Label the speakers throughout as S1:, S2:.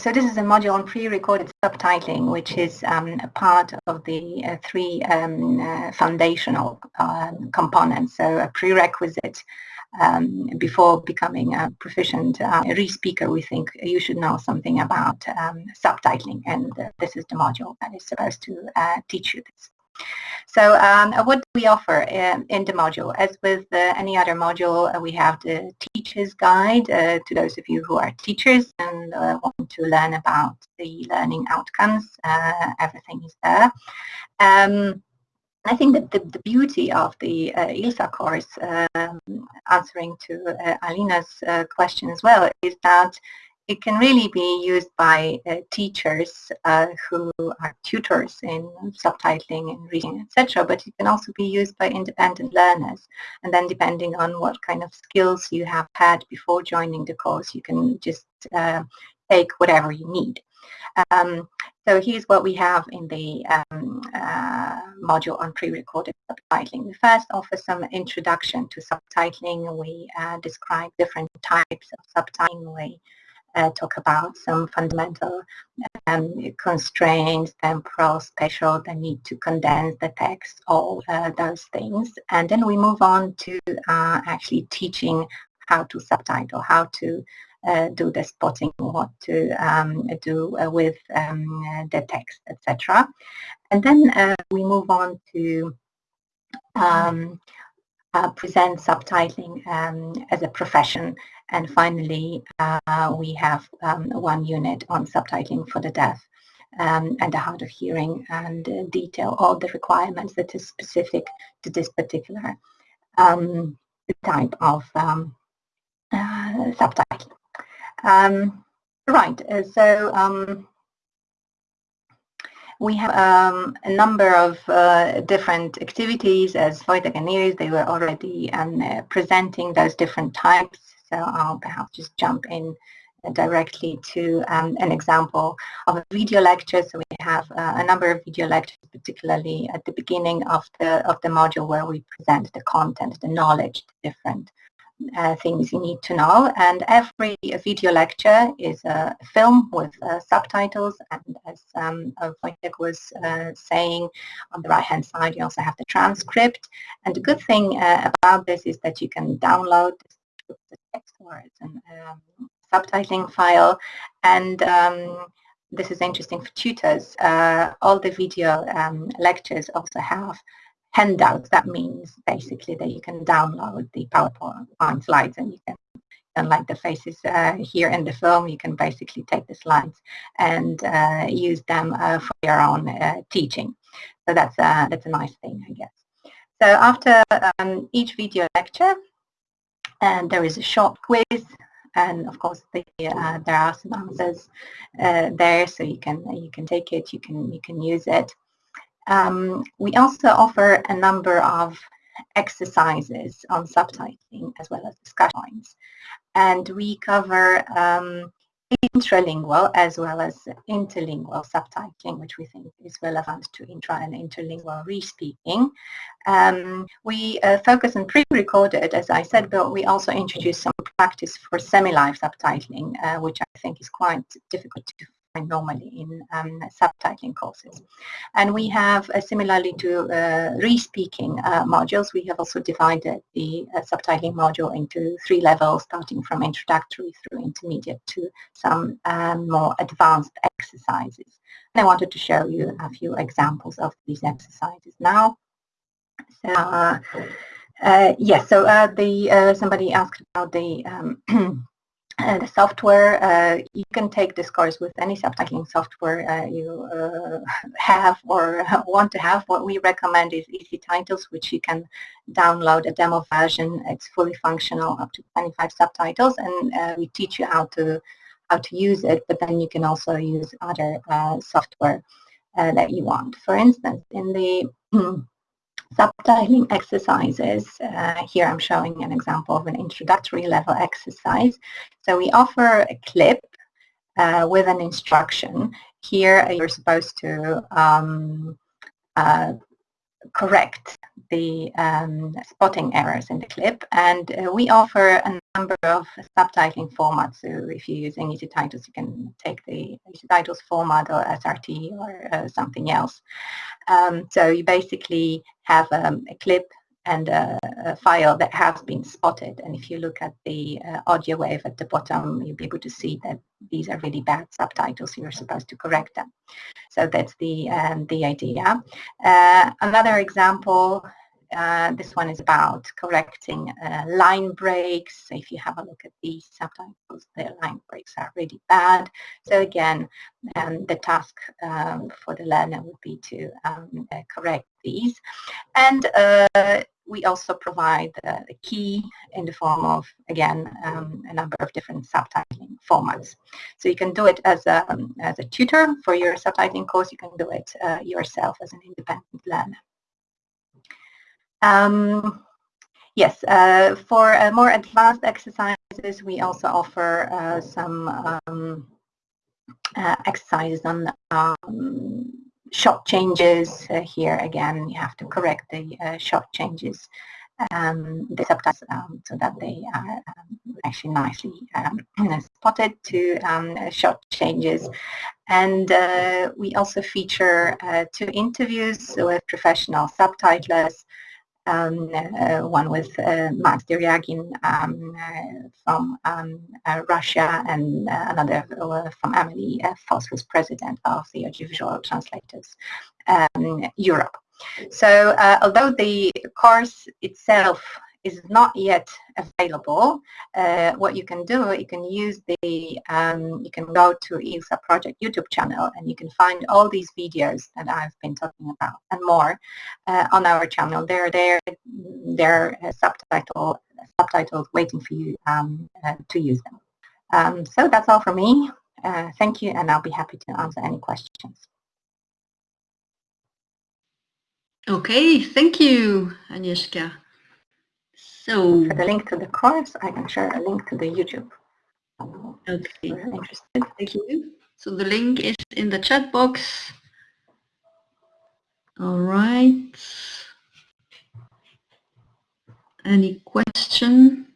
S1: so this is a module on pre-recorded subtitling, which is um, a part of the uh, three um, uh, foundational um, components. So a prerequisite um, before becoming a proficient uh, re-speaker, we think you should know something about um, subtitling, and uh, this is the module that is supposed to uh, teach you this. So um, what do we offer in, in the module? As with any other module, uh, we have the teacher's guide uh, to those of you who are teachers and uh, want to learn about the learning outcomes. Uh, everything is there. Um, I think that the, the beauty of the uh, ILSA course, um, answering to uh, Alina's uh, question as well, is that it can really be used by uh, teachers uh, who are tutors in subtitling and reading, etc. But it can also be used by independent learners. And then depending on what kind of skills you have had before joining the course, you can just uh, take whatever you need. Um, so here's what we have in the um, uh, module on pre-recorded subtitling. We first offer some introduction to subtitling. We uh, describe different types of subtitling. We uh, talk about some fundamental um, constraints, temporal, spatial, the need to condense the text, all uh, those things. And then we move on to uh, actually teaching how to subtitle, how to uh, do the spotting, what to um, do uh, with um, the text, etc. And then uh, we move on to um, present subtitling um, as a profession and finally, uh, we have um, one unit on subtitling for the deaf um, and the hard of hearing and uh, detail all the requirements that is specific to this particular um, type of um, uh, subtitle. Um, right, uh, so um, we have um, a number of uh, different activities as Wojtek and Iris, they were already um, uh, presenting those different types so I'll perhaps just jump in directly to um, an example of a video lecture. So we have uh, a number of video lectures, particularly at the beginning of the of the module where we present the content, the knowledge, the different uh, things you need to know. And every video lecture is a film with uh, subtitles. And as um, Wojtek was uh, saying, on the right-hand side, you also have the transcript. And the good thing uh, about this is that you can download the words and um, subtitling file. And um, this is interesting for tutors. Uh, all the video um, lectures also have handouts. That means basically that you can download the PowerPoint slides and you can unlike the faces uh, here in the film, you can basically take the slides and uh, use them uh, for your own uh, teaching. So that's a, that's a nice thing, I guess. So after um, each video lecture, and there is a short quiz. And of course the, uh, there are some answers uh, there so you can you can take it you can you can use it. Um, we also offer a number of exercises on subtitling as well as discussion points. And we cover um, intralingual as well as interlingual subtitling, which we think is relevant to intra and interlingual re-speaking. Um, we uh, focus on pre-recorded, as I said, but we also introduce some practice for semi-live subtitling, uh, which I think is quite difficult to normally in um, subtitling courses. And we have, uh, similarly to uh, re-speaking uh, modules, we have also divided the uh, subtitling module into three levels, starting from introductory through intermediate to some um, more advanced exercises. And I wanted to show you a few examples of these exercises now. So, uh, uh, yes, so the somebody asked about the um, uh, the software, uh, you can take this course with any subtitling software uh, you uh, have or want to have. What we recommend is EZTitles, which you can download a demo version. It's fully functional, up to 25 subtitles, and uh, we teach you how to how to use it, but then you can also use other software that you want. For instance, in the subtitling exercises. Uh, here I'm showing an example of an introductory level exercise. So we offer a clip uh, with an instruction. Here you're supposed to um, uh, correct the um, spotting errors in the clip. And uh, we offer a number of subtitling formats. So if you're using EZTitles you can take the EZTitles format or SRT or uh, something else. Um, so you basically have um, a clip and a, a, file that has been spotted. And if you look at the uh, audio wave at the bottom, you'll be able to see that these are really bad subtitles. You're supposed to correct them. So that's the um, the idea. Uh, another example uh, this one is about correcting uh, line breaks. So if you have a look at these subtitles, the line breaks are really bad. So again, um, the task um, for the learner would be to um, uh, correct these. And uh, we also provide a key in the form of, again, um, a number of different subtitling formats. So you can do it as a, as a tutor for your subtitling course. You can do it uh, yourself as an independent learner. Um, yes, uh, for uh, more advanced exercises, we also offer uh, some um, uh, exercises on um, shot changes. Uh, here again, you have to correct the uh, shot changes, um, the subtitles, um, so that they are um, actually nicely um, spotted to shot changes. And we also feature two interviews with professional subtitlers um, uh, one with uh, Max Deryagin um, uh, from um, Russia and another from Emily Foss, who's president of the Audiovisual Translators um, Europe. So although the course itself is not yet available, uh, what you can do, you can use the, um, you can go to ILSA Project YouTube channel and you can find all these videos that I've been talking about and more uh, on our channel. They're there, they're uh, subtitle, subtitled waiting for you um, uh, to use them. Um, so that's all for me. Uh, thank you and I'll be happy to answer any questions.
S2: Okay, thank you, Agnieszka.
S1: So for the link to the course, I can share a link to the YouTube.
S2: Okay. interested. Thank you. So the link is in the chat box. All right. Any question?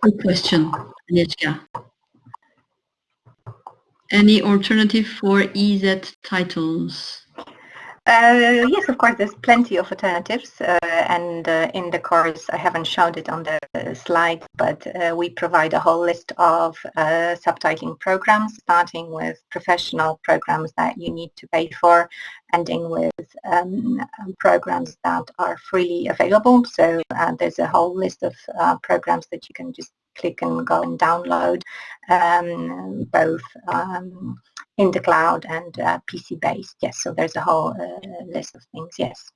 S2: Good question, Agnieszka. Any alternative for EZTitles?
S1: Uh, yes, of course, there's plenty of alternatives. Uh, and uh, in the course, I haven't shown it on the slide, but uh, we provide a whole list of uh, subtitling programs, starting with professional programs that you need to pay for, ending with um, programs that are freely available. So uh, there's a whole list of programs that you can just click and go and download, um, both um, in the cloud and uh, PC based. Yes, so there's a whole uh, list of things. Yes.